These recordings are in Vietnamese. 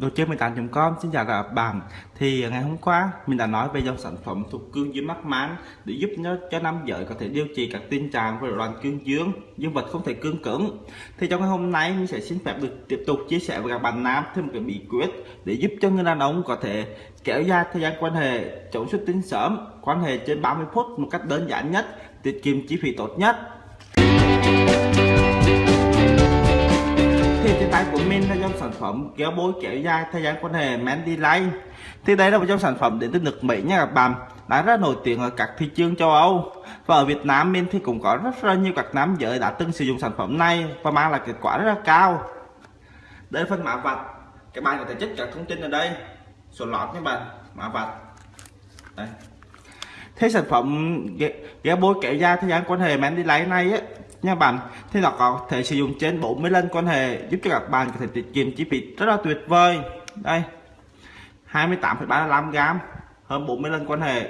Đồ chơi 18.com xin chào các bạn. Thì à, ngày hôm qua, mình đã nói về dòng sản phẩm thuộc cương dương mắc máng Để giúp nó cho nam giới có thể điều trị các tình trạng về loạn cương dương Dương vật không thể cương cứng. Thì trong ngày hôm nay, mình sẽ xin phép được tiếp tục chia sẻ với các bạn nam thêm một cái bí quyết Để giúp cho người đàn ông có thể kéo dài thời gian quan hệ, chống xuất tinh sớm, Quan hệ trên 30 phút một cách đơn giản nhất, Tiết kiệm chi phí tốt nhất. Phẩm, kéo bối, kéo dài thời gian quan hệ Mandy Light thì đây là một trong sản phẩm đến từ nước Mỹ nha các bạn. Đã rất nổi tiếng ở các thị trường châu Âu. Và ở Việt Nam mình thì cũng có rất là nhiều các nam giới đã từng sử dụng sản phẩm này và mang lại kết quả rất là cao. Đây phân phần mã vạch. Các bạn có thể check các thông tin ở đây. Số lọt các bạn, mã vạch. Đây thế sản phẩm ghé bôi kẻ da thời gian quan hệ mà anh đi lấy này á nha bạn. Thì nó có thể sử dụng trên 40 lần quan hệ giúp cho các bạn có thể tiết kiệm chi phí rất là tuyệt vời. Đây 28,35 gram hơn 40 lần quan hệ.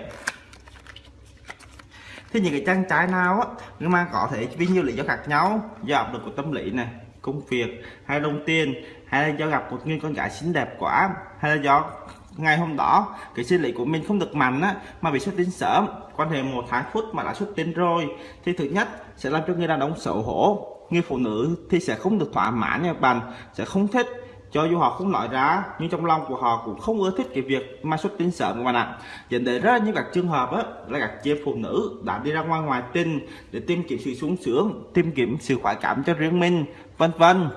Thì những cái trang trái nào á nhưng mà có thể vì nhiều lý do khác nhau do áp lực của tâm lý này công việc hay đồng tiền hay là do gặp một người con gái xinh đẹp quá hay là do ngày hôm đó cái sinh lý của mình không được mạnh á mà bị xuất tinh sớm. Quan hệ một tháng phút mà đã xuất tinh rồi. Thì thứ nhất sẽ làm cho người đàn ông xấu hổ. Người phụ nữ thì sẽ không được thỏa mãn nha bạn sẽ không thích. Cho dù họ không nói ra nhưng trong lòng của họ cũng không ưa thích cái việc mà xuất tinh sớm các bạn ạ. Dẫn đến rất là những các trường hợp á, là các chị phụ nữ đã đi ra ngoài ngoài tinh để tìm kiếm sự sung sướng tìm kiếm sự khoái cảm cho riêng mình vân vân.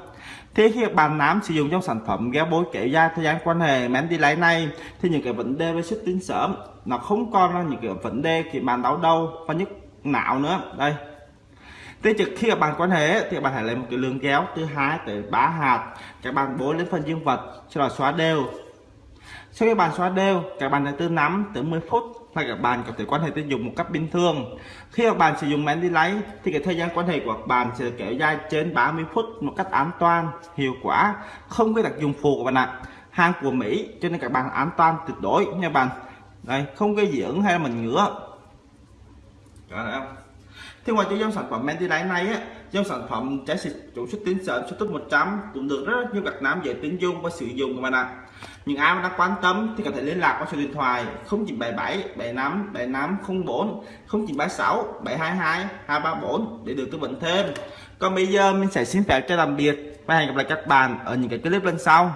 Thế khi bạn nám sử dụng trong sản phẩm gel bối kẻ da thời gian quan hệ men đi lấy này, thì những cái vấn đề về xuất tinh sớm, nó không còn là những cái vấn đề khi bạn đau đầu và nhức não nữa. Đây. Thế trước khi các bạn quan hệ, thì bạn hãy lấy một cái lượng kéo từ 2 tới 3 hạt, các bạn bôi lên phần dương vật cho nó xóa đều sau khi bạn xóa đều, các bạn hãy từ 5 tới 10 phút là các bạn có thể quan hệ tình dục một cách bình thường. Khi các bạn sử dụng men đi lấy, thì cái thời gian quan hệ của các bạn sẽ kéo dài trên 30 phút một cách an toàn, hiệu quả, không có đặc dụng phụ của bạn ạ. Hàng của Mỹ, cho nên các bạn an toàn tuyệt đối nha bạn. Đây, không gây dị ứng hay là mình ngứa. Đó thế thì ngoài cho dòng sản phẩm Mentilite này á, dòng sản phẩm trái xịt chủ xuất tín sớm xuất tốt 100 cũng được rất nhiều các nam dễ tính dụng và sử dụng các bạn ạ. Những ai mà đang quan tâm thì có thể liên lạc qua số điện thoại 0977 75 75 04 0936 722 234 để được tư vấn thêm. Còn bây giờ mình sẽ xin phép cho tạm biệt và hẹn gặp lại các bạn ở những cái clip lần sau.